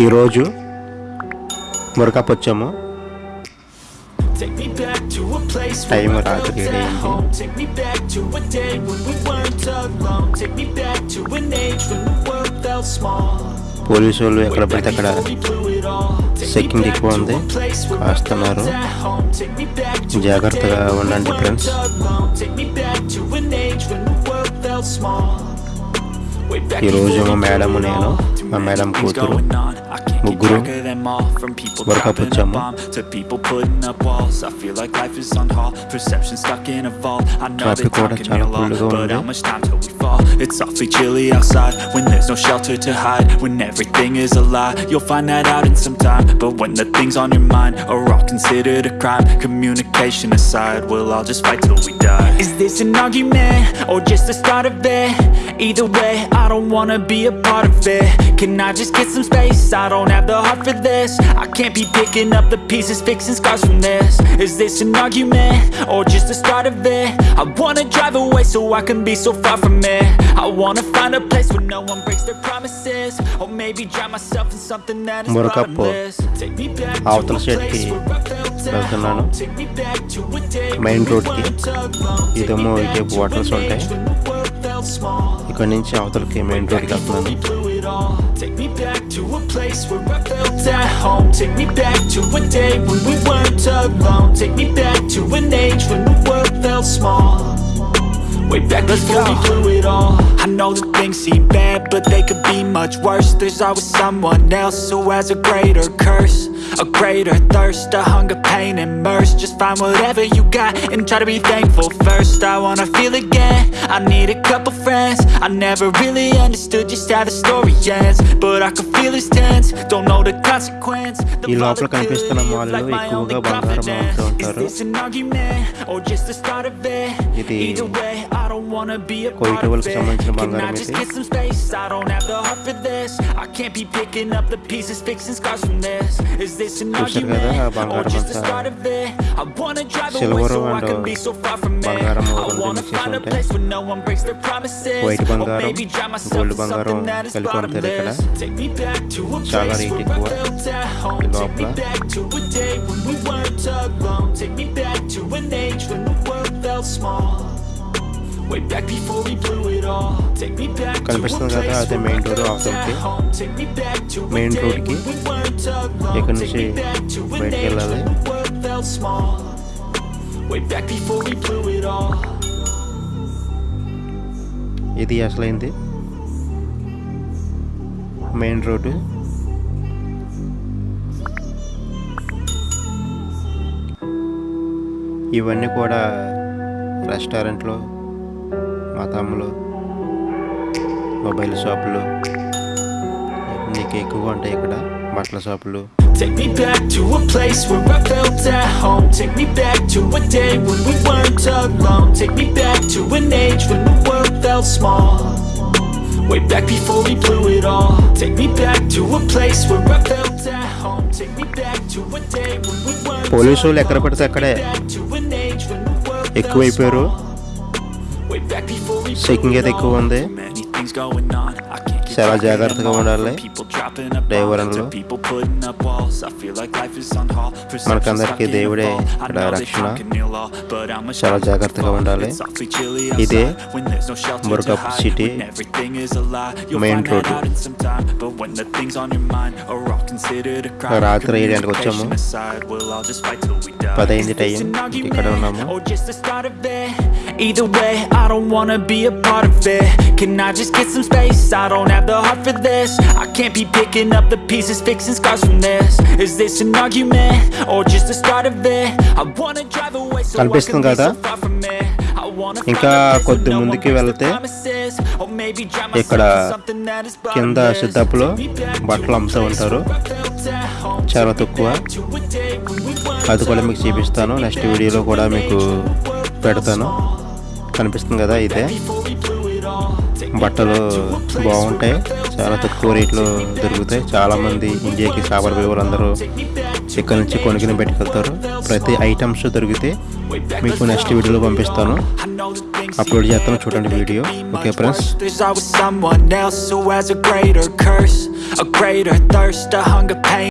ఈరోజు మురకపొచ్చము. టైం రాత్రి పోలీసు వాళ్ళు ఎక్కడ పడితే అక్కడ సెకండ్ ఎక్కువ ఉంది. కాస్తున్నారు జాగ్రత్తగా ఉండండి friends. small. alone. Take me back to an age when the world felt small. Way back ఈ రోజు before మా we మేడం blew it నేను all. మా మేడం Things కూతురు going on. I can't keep ముగ్గురు track of them all. From people వరకపు dropping a వచ్చాము bomb to people putting up walls. I feel like life is on hold. Perception stuck in a vault. I know Traffic that time కూడా can చాలా heal all, full గా but ఉంది. fall? It's awfully chilly outside when there's no shelter to hide. When everything is a lie, you'll find that out in some time. But when the things on your mind are all considered a crime, communication aside, we'll all just fight till we die. Is this an argument or just the start of it? Either way, I don't wanna be a part of it. Can I just get some space? I don't have the heart for this. I can't be picking up the pieces, fixing scars from this. Is this an argument or just the start of it? I wanna drive away so I can be so far from it. I wanna find a place where no one breaks their promises. Or maybe drown myself in something that is మురకప్పు bottomless. Take me back to అవతల a సైడ్కి place where I felt at వెళ్తున్నాను. home. Take me back to a day main when we రోడ్కి weren't alone. Take ఇదేమో me back ఇటువైపు to waters an ఉంటాయి age when the world felt small. ఇక్కడ నుంచి అవతలకి మెయిన్ రోడ్కి వెళ్తున్నాను blew it all. Take me back to a place where I felt at home. Take me back to a day when we weren't alone. Take me back to an age when the world felt small. Way back before we blew it all. I know that things seem bad, but they could be much worse. There's always someone else who has a greater curse, a greater thirst, a hunger, pain, and mercy. Just find whatever you got and try to be thankful first. I wanna feel again. I need a couple friends. I never really understood just how the story ends, but I can feel it's tense. Don't know the consequence. The ఈ లోపల కనిపిస్తున్న volatility of మాల్లో life, my only ఎక్కువగా బంగారం confidence. అమ్ముతూ Is ఉంటారు this an argument or just the start of it? ఇది Either way, I don't wanna be a కొయ్య part of టవల్కి it. సంబంధించిన Can I బంగారం just ఇది get some space? I don't have the heart for this. I can't be picking up the pieces, fixing scars from this. Is this an చూశారు కదా ఆ argument or బంగారం just the అంతా start of it? I wanna drive away silver so I and can be so far from it. బంగారం I రెండు wanna mix find a ఉంటాయి place where no one breaks their promises. White Or బంగారం maybe drown myself gold in బంగారం something that is కలిపి అమ్ముతారు ఇక్కడ bottomless. Take me back to a చాలా place rate where ఎక్కువ I felt at home. ఈ Take me లోపల back to a day when we weren't alone. Take me back to an age when the world felt small. కనిపిస్తుంది కదా అదే main road అవతలకి at home. Take me back to a main రోడ్కి. ఇక్కడ Take నుంచి me back to an బయటికి వెళ్ళాలి when the world felt small. Way back before we blew it all. ఇది అసలైంది మెయిన్ రోడ్డు ఇవన్నీ కూడా రెస్టారెంట్లు మతములు మొబైల్ షాపులు నీకు ఎక్కువగా ఉంటాయి ఇక్కడ బట్టల షాపులు Take me back to a place where I felt at home. Take me back to a day when we weren't alone. Take me back to an age when the world felt small. Way back before we blew it all. Take me back to a place where I felt at home. Take me back to a day when we weren't alone. పడితే అక్కడే Back to an age when the world felt ఎక్కువైపోయారు small. Checking it అయితే ఎక్కువ all. ఉంది Many things going on. I can't keep చాలా track of them జాగ్రత్తగా all. ఉండాలి People dropping a bomb డ్రైవర్లు to people putting up walls. I feel like life is on hold. Perception మనకందరికీ stuck in a దేవుడే vault. I ఇక్కడ know that రక్షణ. time can heal all, but how much చాలా time జాగ్రత్తగా will fall? ఉండాలి. It's awfully chilly ఇదే outside when there's no shelter to మురకప్ hide. City When everything is a lie, you'll main find that road. out in some time. But when the things on your mind are all considered a crime, రాత్రి ఏడు గంటలకు వచ్చాము. communication aside, we'll all just fight till we die. పదైంది Is this time an ఇక్కడ argument ఉన్నాము Either way, I don't wanna be a part of it. Can I just get some space? I don't have the heart for this. I can't be picking up the pieces, fixing scars from this. Is this an argument or just the start of it? I wanna drive away so I can be so far from it. ఇంకా కొద్ది ముందుకి వెళ్తే ఇక్కడ కింద. సిద్ధపులో బట్టలు అమ్ముతూ ఉంటారు. చాలా తక్కువ అది కూడా మీకు చూపిస్తాను నెక్స్ట్ వీడియోలో కూడా మీకు పెడతాను కనిపిస్తుంది కదా ఇదే. బట్టలు బాగుంటాయి. చాలా తక్కువ రేట్లో దొరుకుతాయి. చాలామంది ఇండియాకి సాగర్ పోయే వాళ్ళందరూ ఇక్కడ నుంచి కొనుక్కుని పెట్టుకెళ్తారు ప్రతి ఐటమ్స్ దొరికితే మీకు నెక్స్ట్ వీడియోలో పంపిస్తాను. అప్లోడ్ చేస్తాను చూడండి వీడియో. Okay friends?